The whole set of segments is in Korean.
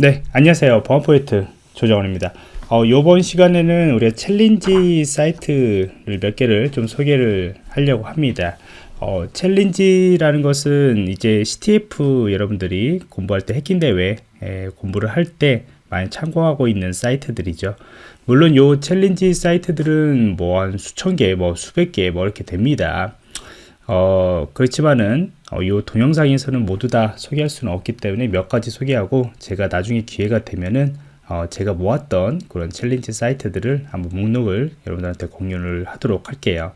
네 안녕하세요. 보안포인트 조정원입니다. 어, 이번 시간에는 우리가 챌린지 사이트를 몇 개를 좀 소개를 하려고 합니다. 어, 챌린지라는 것은 이제 CTF 여러분들이 공부할 때 해킹 대회 공부를 할 때 많이 참고하고 있는 사이트들이죠. 물론 요 챌린지 사이트들은 뭐 한 수천 개, 뭐 수백 개, 뭐 이렇게 됩니다. 어, 그렇지만은 어, 이 동영상에서는 모두 다 소개할 수는 없기 때문에 몇 가지 소개하고 제가 나중에 기회가 되면은 어, 제가 모았던 그런 챌린지 사이트들을 한번 목록을 여러분들한테 공유를 하도록 할게요.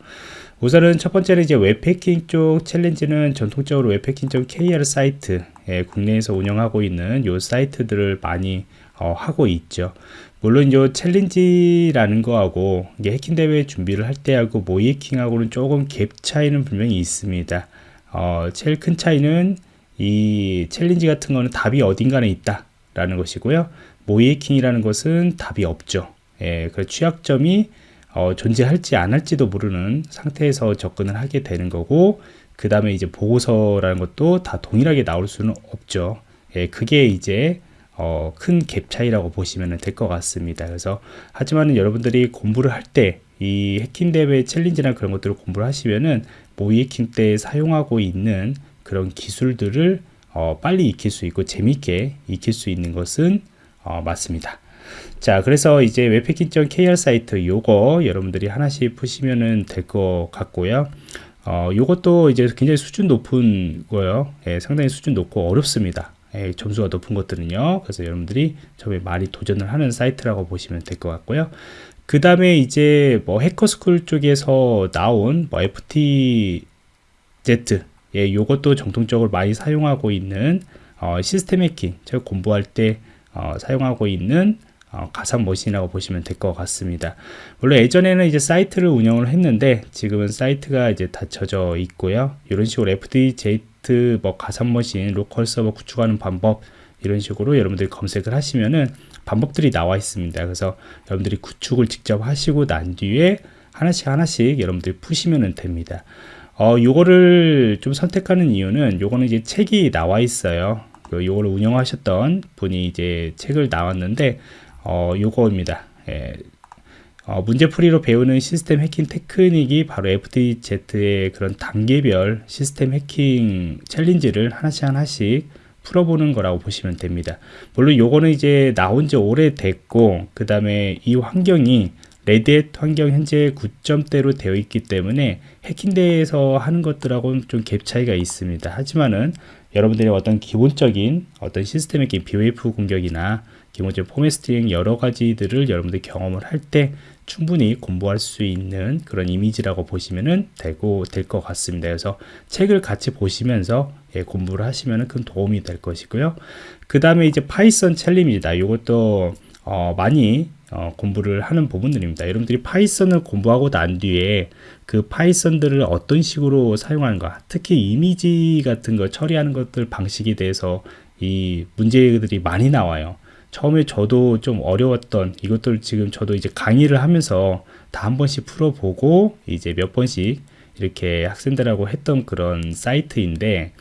우선은 첫 번째는 이제 웹해킹 쪽 챌린지는 전통적으로 webhacking.kr 사이트 예, 국내에서 운영하고 있는 요 사이트들을 많이 어, 하고 있죠. 물론 요 챌린지라는 거하고 이게 해킹 대회 준비를 할 때하고 모의해킹하고는 조금 갭 차이는 분명히 있습니다. 어, 제일 큰 차이는 이 챌린지 같은 거는 답이 어딘가에 있다 라는 것이고요. 모의해킹이라는 것은 답이 없죠. 예, 그 취약점이 어, 존재할지 안 할지도 모르는 상태에서 접근을 하게 되는 거고 그 다음에 이제 보고서라는 것도 다 동일하게 나올 수는 없죠. 예, 그게 이제 어, 큰 갭 차이라고 보시면 될 것 같습니다. 그래서 하지만 여러분들이 공부를 할때 이 해킹 대회 챌린지나 그런 것들을 공부를 하시면은 모의 해킹 때 사용하고 있는 그런 기술들을 어, 빨리 익힐 수 있고 재밌게 익힐 수 있는 것은 어, 맞습니다. 자 그래서 이제 웹패킹.kr 사이트 요거 여러분들이 하나씩 푸시면은 될 것 같고요. 어 요것도 이제 굉장히 수준 높은 거예요. 예, 상당히 수준 높고 어렵습니다. 예, 점수가 높은 것들은요. 그래서 여러분들이 처음에 많이 도전을 하는 사이트라고 보시면 될 것 같고요 그 다음에 이제 뭐 해커스쿨 쪽에서 나온 뭐 FTZ 예, 요것도 정통적으로 많이 사용하고 있는 어, 시스템 해킹 제가 공부할 때 어, 사용하고 있는 어, 가상 머신이라고 보시면 될 것 같습니다. 물론 예전에는 이제 사이트를 운영을 했는데 지금은 사이트가 이제 닫혀져 있고요. 이런 식으로 FTZ 뭐 가상 머신, 로컬 서버 구축하는 방법 이런 식으로 여러분들이 검색을 하시면은 방법들이 나와 있습니다. 그래서 여러분들이 구축을 직접 하시고 난 뒤에 하나씩 하나씩 여러분들이 푸시면 됩니다. 어, 요거를 좀 선택하는 이유는 요거는 이제 책이 나와 있어요. 그 요거를 운영하셨던 분이 이제 책을 나왔는데 어, 요거입니다. 예. 어, 문제풀이로 배우는 시스템 해킹 테크닉이 바로 FDZ의 그런 단계별 시스템 해킹 챌린지를 하나씩 하나씩 풀어보는 거라고 보시면 됩니다. 물론 요거는 이제 나온 지 오래됐고 그 다음에 이 환경이 레드햇 환경 현재 9점대로 되어 있기 때문에 해킹대에서 하는 것들하고는 좀 갭 차이가 있습니다. 하지만은 여러분들의 어떤 기본적인 어떤 시스템의 BOF 공격이나 기본적인 포맷스팅 여러 가지들을 여러분들이 경험을 할 때 충분히 공부할 수 있는 그런 이미지라고 보시면 되고 될 것 같습니다. 그래서 책을 같이 보시면서 예, 공부를 하시면 큰 도움이 될 것이고요. 그 다음에 이제 파이썬 챌린지입니다. 이것도 어, 많이 어, 공부를 하는 부분들입니다. 여러분들이 파이썬을 공부하고 난 뒤에 그 파이썬들을 어떤 식으로 사용하는가, 특히 이미지 같은 거 처리하는 것들 방식에 대해서 이 문제들이 많이 나와요. 처음에 저도 좀 어려웠던 이것들 지금 저도 이제 강의를 하면서 다 한 번씩 풀어보고 이제 몇 번씩 이렇게 학생들하고 했던 그런 사이트인데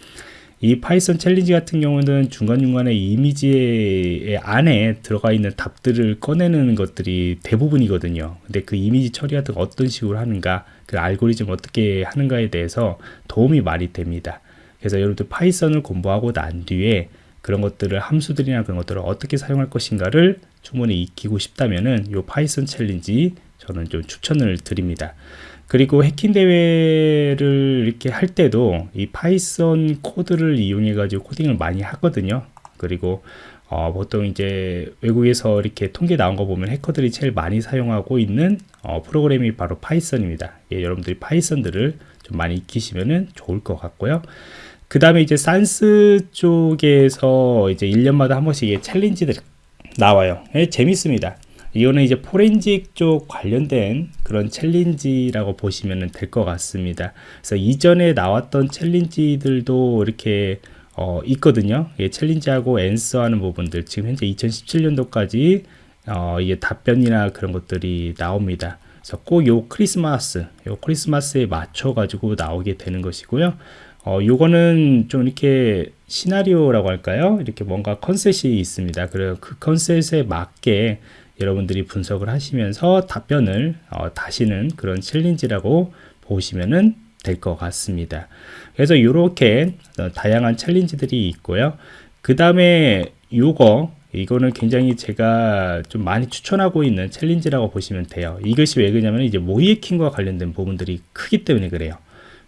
이 파이썬 챌린지 같은 경우는 중간중간에 이미지 안에 들어가 있는 답들을 꺼내는 것들이 대부분이거든요. 근데 그 이미지 처리 같은 거 어떤 식으로 하는가, 그 알고리즘 어떻게 하는가에 대해서 도움이 많이 됩니다. 그래서 여러분들 파이썬을 공부하고 난 뒤에 그런 것들을 함수들이나 그런 것들을 어떻게 사용할 것인가를 충분히 익히고 싶다면은 요 파이썬 챌린지 저는 좀 추천을 드립니다. 그리고 해킹 대회를 이렇게 할 때도 이 파이썬 코드를 이용해 가지고 코딩을 많이 하거든요. 그리고 어, 보통 이제 외국에서 이렇게 통계 나온 거 보면 해커들이 제일 많이 사용하고 있는 어, 프로그램이 바로 파이썬입니다. 예, 여러분들이 파이썬들을 좀 많이 익히시면 좋을 것 같고요. 그 다음에 이제 SANS 쪽에서 이제 1년마다 한 번씩 챌린지들 나와요. 예, 재밌습니다. 이거는 이제 포렌직 쪽 관련된 그런 챌린지라고 보시면 될 것 같습니다. 그래서 이전에 나왔던 챌린지들도 이렇게 어, 있거든요. 예, 챌린지하고 answer하는 부분들 지금 현재 2017년도까지 어, 이게 답변이나 그런 것들이 나옵니다. 그래서 꼭 요 크리스마스, 요 크리스마스에 맞춰 가지고 나오게 되는 것이고요. 어, 요거는 좀 이렇게 시나리오라고 할까요? 이렇게 뭔가 컨셉이 있습니다. 그래서 그 컨셉에 맞게 여러분들이 분석을 하시면서 답변을 어, 다시는 그런 challenge라고 보시면은 될 것 같습니다. 그래서 이렇게 어, 다양한 challenge들이 있고요. 그 다음에 요거 이거는 굉장히 제가 좀 많이 추천하고 있는 challenge라고 보시면 돼요. 이것이 왜 그러냐면 이제 모의해킹과 관련된 부분들이 크기 때문에 그래요.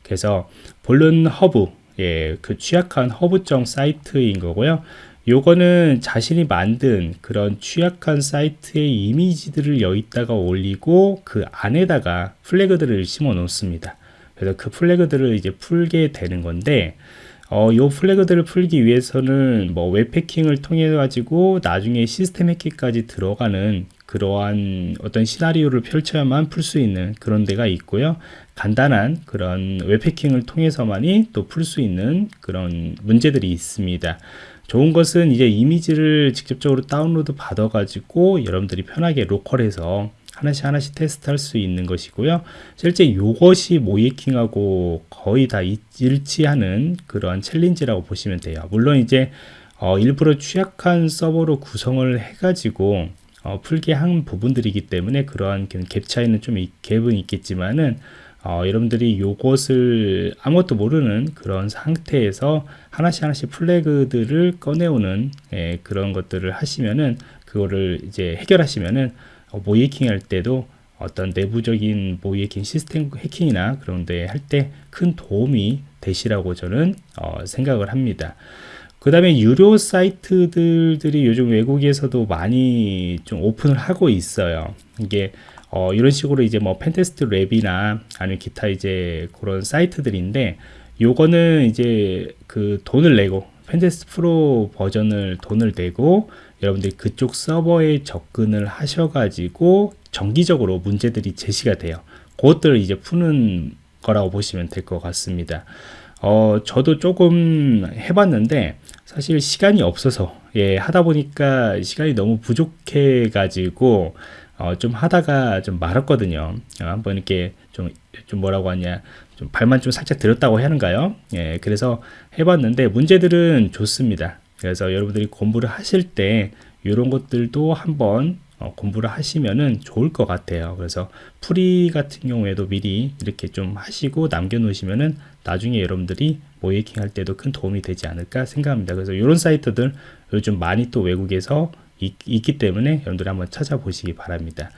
그래서 VulnHub, 예, 그 취약한 허브정 사이트인 거고요. 요거는 자신이 만든 그런 취약한 사이트의 이미지들을 여기다가 올리고 그 안에다가 flag들을 심어 놓습니다. 그래서 그 flag들을 이제 풀게 되는 건데 어, 요 flag들을 풀기 위해서는 뭐 웹해킹을 통해 가지고 나중에 시스템 해킹까지 들어가는 그러한 어떤 시나리오를 펼쳐야만 풀 수 있는 그런 데가 있고요. 간단한 그런 웹해킹을 통해서만이 또 풀 수 있는 그런 문제들이 있습니다. 좋은 것은 이제 이미지를 직접적으로 다운로드 받아 가지고 여러분들이 편하게 local에서 하나씩 하나씩 테스트할 수 있는 것이고요. 실제 이것이 모의해킹하고 거의 다 일치하는 그런 challenge라고 보시면 돼요. 물론 이제 어, 일부러 취약한 서버로 구성을 해가지고 어, 풀게 한 부분들이기 때문에 그러한 갭 차이는 좀 갭은 있겠지만은 어, 여러분들이 요것을 아무것도 모르는 그런 상태에서 하나씩 하나씩 flag들을 꺼내오는 예, 그런 것들을 하시면은 그거를 이제 해결하시면은 어, 모의해킹 할 때도 어떤 내부적인 모의해킹 시스템 해킹이나 그런 데 할 때 큰 도움이 되시라고 저는 어, 생각을 합니다. 그 다음에 유료 사이트들이 요즘 외국에서도 많이 좀 오픈을 하고 있어요. 이게 어, 이런 식으로 이제 뭐 Pentester Lab이나 아니면 기타 이제 그런 사이트들인데 요거는 이제 그 돈을 내고 Pentester Pro 버전을 돈을 내고 여러분들이 그쪽 서버에 접근을 하셔가지고 정기적으로 문제들이 제시가 돼요. 그것들을 이제 푸는 거라고 보시면 될 것 같습니다. 어, 저도 조금 해봤는데 사실 시간이 없어서 예, 하다 보니까 시간이 너무 부족해 가지고 어, 좀 하다가 좀 말았거든요. 어, 한번 이렇게 좀, 좀 뭐라고 하냐, 좀 발만 좀 살짝 들었다고 하는가요? 예, 그래서 해봤는데 문제들은 좋습니다. 그래서 여러분들이 공부를 하실 때 이런 것들도 한번 어, 공부를 하시면은 좋을 것 같아요. 그래서 free 같은 경우에도 미리 이렇게 좀 하시고 남겨 놓으시면은 나중에 여러분들이 모의해킹 할 때도 큰 도움이 되지 않을까 생각합니다. 그래서 이런 사이트들 요즘 많이 또 외국에서 있, 기 때문에 여러분들이 한번 찾아보시기 바랍니다.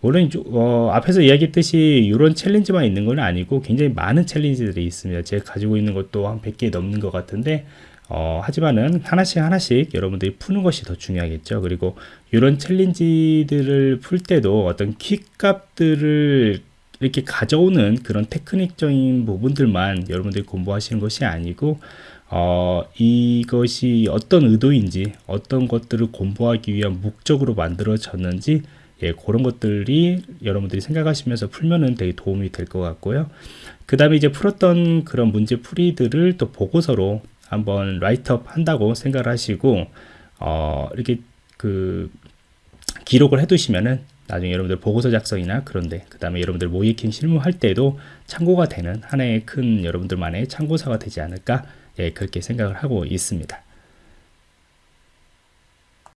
물론 어, 앞에서 이야기했듯이 이런 challenge만 있는 건 아니고 굉장히 많은 challenge들이 있습니다. 제가 가지고 있는 것도 한 100개 넘는 것 같은데 어, 하지만은 하나씩 하나씩 여러분들이 푸는 것이 더 중요하겠죠. 그리고 이런 챌린지들을 풀 때도 어떤 키 값들을 이렇게 가져오는 그런 테크닉적인 부분들만 여러분들이 공부하시는 것이 아니고 어, 이것이 어떤 의도인지 어떤 것들을 공부하기 위한 목적으로 만들어졌는지 예, 그런 것들이 여러분들이 생각하시면서 풀면은 되게 도움이 될 것 같고요. 그 다음에 이제 풀었던 그런 문제 풀이들을 또 보고서로 한번 라이트업 한다고 생각을 하시고 어, 이렇게 그 기록을 해 두시면은 나중에 여러분들 보고서 작성이나 그런데 그 다음에 여러분들 모이킹 실무할 때도 참고가 되는 하나의 큰 여러분들만의 참고서가 되지 않을까 예, 그렇게 생각을 하고 있습니다.